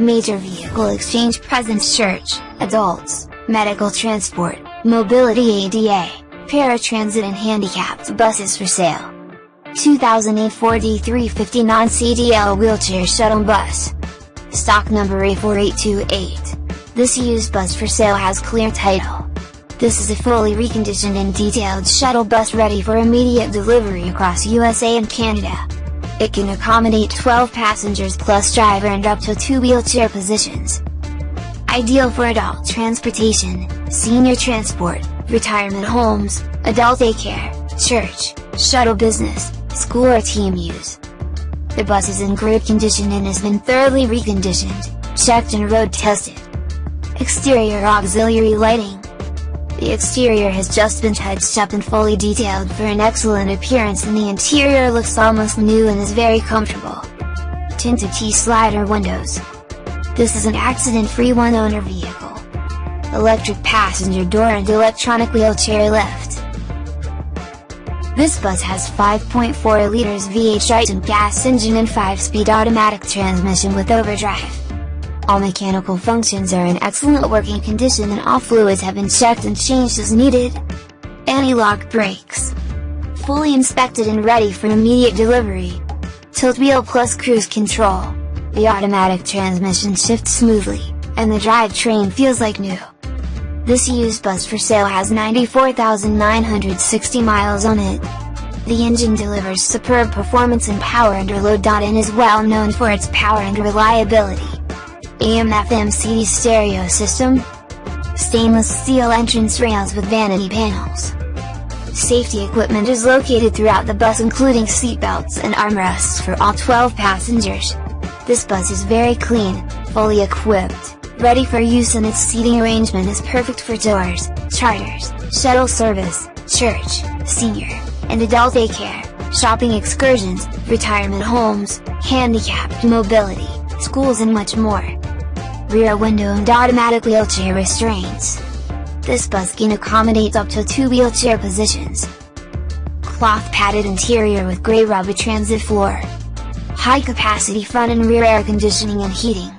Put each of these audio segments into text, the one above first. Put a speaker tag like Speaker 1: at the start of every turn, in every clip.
Speaker 1: Major vehicle exchange presents church, adults, medical transport, mobility ADA, paratransit and handicapped buses for sale. 2008 Ford E350 non-CDL wheelchair shuttle bus. Stock number A4828. This used bus for sale has clear title. This is a fully reconditioned and detailed shuttle bus ready for immediate delivery across USA and Canada. It can accommodate 12 passengers plus driver and up to 2 wheelchair positions. Ideal for adult transportation, senior transport, retirement homes, adult daycare, church, shuttle business, school or team use. The bus is in great condition and has been thoroughly reconditioned, checked and road tested. Exterior auxiliary lighting. The exterior has just been touched up and fully detailed for an excellent appearance and the interior looks almost new and is very comfortable. Tinted T-slider windows. This is an accident-free one-owner vehicle. Electric passenger door and electronic wheelchair lift. This bus has 5.4 liters V8 Triton gas engine and 5-speed automatic transmission with overdrive. All mechanical functions are in excellent working condition and all fluids have been checked and changed as needed. Anti-lock brakes. Fully inspected and ready for immediate delivery. Tilt wheel plus cruise control. The automatic transmission shifts smoothly, and the drivetrain feels like new. This used bus for sale has 94,960 miles on it. The engine delivers superb performance and power under load. And is well known for its power and reliability. AM FM CD stereo system, stainless steel entrance rails with vanity panels. Safety equipment is located throughout the bus including seatbelts and armrests for all 12 passengers. This bus is very clean, fully equipped, ready for use and its seating arrangement is perfect for tours, charters, shuttle service, church, senior, and adult daycare, shopping excursions, retirement homes, handicapped mobility, schools and much more. Rear window and automatic wheelchair restraints. This bus can accommodate up to two wheelchair positions. Cloth padded interior with grey rubber transit floor. High capacity front and rear air conditioning and heating.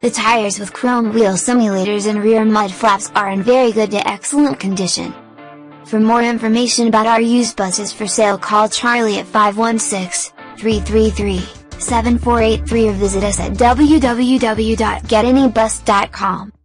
Speaker 1: The tires with chrome wheel simulators and rear mud flaps are in very good to excellent condition. For more information about our used buses for sale call Charlie at 516-333-7483 or visit us at www.getanybus.com.